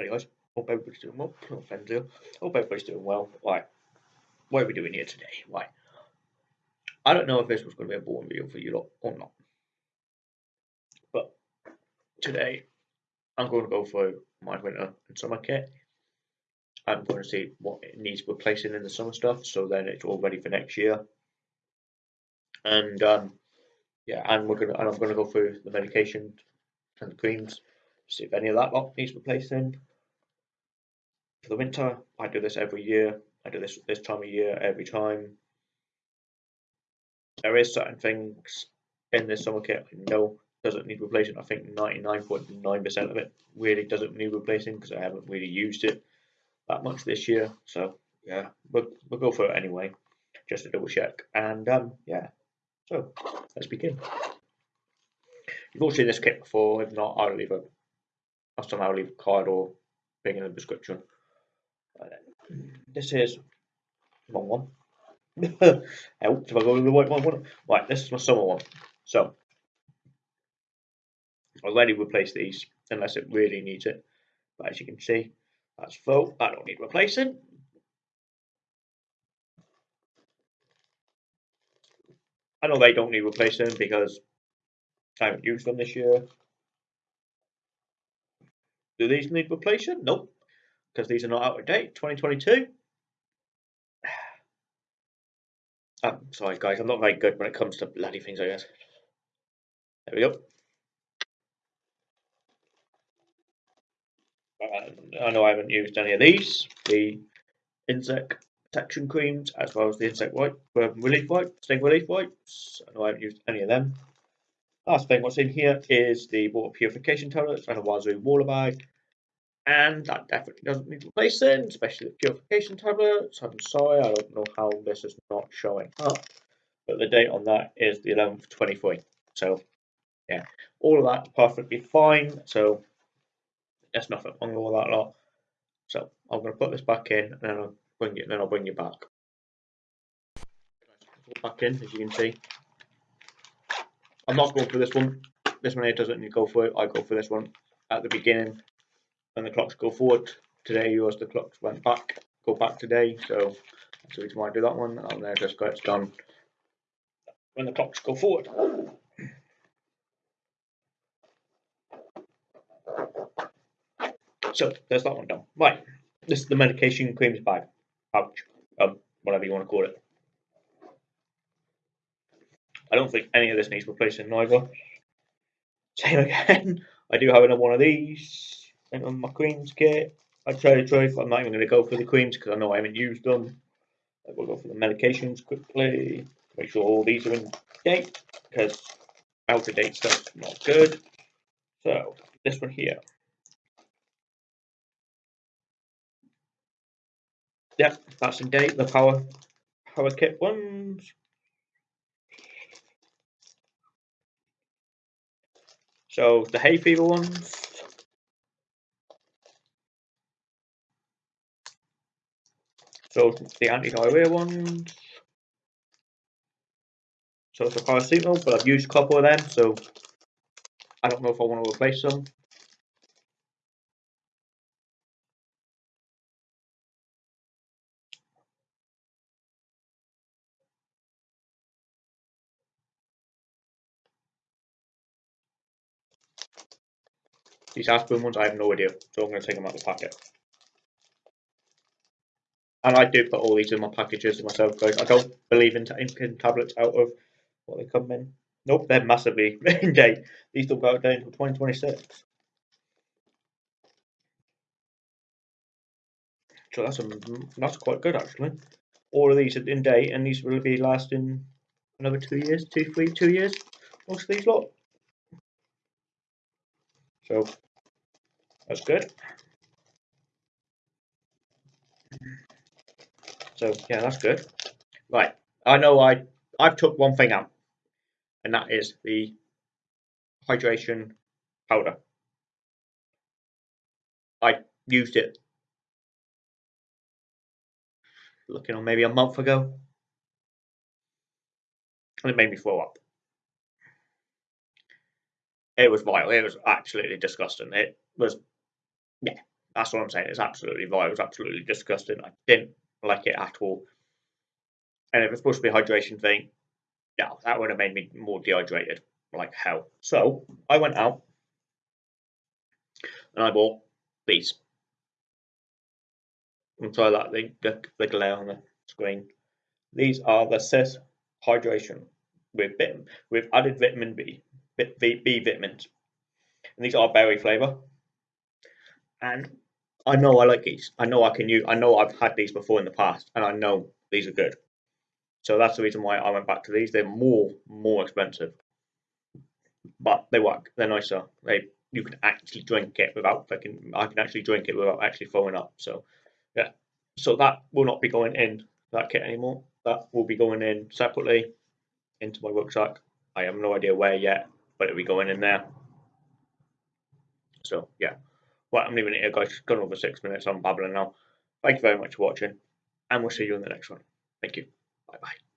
Anyways, hope everybody's doing well. No offense here. Hope everybody's doing well. Right, what are we doing here today? Right, I don't know if this was going to be a boring video for you lot or not, but today I'm going to go through my winter and summer kit. I'm going to see what it needs replacing in the summer stuff, so then it's all ready for next year. And um, yeah, and we're gonna and I'm gonna go through the medication and the creams, see if any of that lot needs replacing. For the winter, I do this every year. I do this this time of year every time. There is certain things in this summer kit I know doesn't need replacing. I think 99.9% of it really doesn't need replacing because I haven't really used it that much this year. So yeah, we'll, we'll go for it anyway, just to double check. And um, yeah, so let's begin. You've all seen this kit before. If not, I'll leave a I'll somehow leave a card or thing in the description. This is wrong one. Help if I go with the white one. Right, this is my summer one. So I'll already replaced these unless it really needs it. But as you can see, that's full. I don't need replacing. I know they don't need replacing because I haven't used them this year. Do these need replacing? Nope, because these are not out of date. 2022. I'm sorry, guys. I'm not very good when it comes to bloody things, I guess. There we go. Uh, I know I haven't used any of these. The insect protection creams, as well as the insect wipe, um, relief wipe, sting relief wipes. I know I haven't used any of them. Last thing, what's in here is the water purification tablets and a Wazoo water bag. And that definitely doesn't need replacing, especially the purification tablets. I'm sorry, I don't know how this is not showing up. But the date on that is the 11th 23. So, yeah, all of that's perfectly fine. So, there's nothing wrong with all that lot. So, I'm going to put this back in and then I'll bring it, then I'll bring you back. Back in, as you can see. I'm not going for this one. This one here doesn't need to go for it. I go for this one at the beginning when the clocks go forward. Today yours the clocks went back, go back today, so that's the reason why I do that one. And then just got it done when the clocks go forward. So there's that one done. Right, this is the medication creams bag, pouch, um, whatever you want to call it. I don't think any of this needs replacing neither. Same again. I do have another one of these in my creams kit. I try to try, I'm not even going to go for the creams because I know I haven't used them. I will go for the medications quickly. Make sure all these are in date because out of date stuff's not good. So this one here. Yep, that's in date. The power power kit ones. So the hay fever ones. So the anti-diarrhea ones. So it's a paracetamol, but I've used a couple of them, so I don't know if I want to replace them. These aspirin ones, I have no idea, so I'm going to take them out of the packet. And I do put all these in my packages myself, guys. I don't believe in taking tablets out of what they come in. Nope, they're massively in date. These don't go out date until 2026. So that's a, that's quite good actually. All of these are in date, and these will be lasting another two years, two, three, two years. Most of these lot. So that's good. So yeah, that's good. Right, I know I I've took one thing out, and that is the hydration powder. I used it looking on maybe a month ago, and it made me throw up. It was vile. It was absolutely disgusting. It was, yeah, That's what I'm saying. It's absolutely vile. It was absolutely disgusting. I didn't like it at all. And if it's supposed to be a hydration thing, yeah, that would have made me more dehydrated like hell. So I went out and I bought these. And try that the, the, the glare on the screen. These are the SiS hydration with vitamin, with added vitamin B, B, B vitamins. And these are berry flavour. And I know I like these. I know I can use. I know I've had these before in the past, and I know these are good. So that's the reason why I went back to these. They're more more expensive, but they work. They're nicer. They you can actually drink it without can I can actually drink it without actually throwing up. So yeah. So that will not be going in that kit anymore. That will be going in separately into my rucksack. I have no idea where yet, but it'll be going in there. So yeah. Well, I'm leaving it here, guys. It's gone over six minutes. I'm babbling now. Thank you very much for watching, and we'll see you in the next one. Thank you. Bye bye.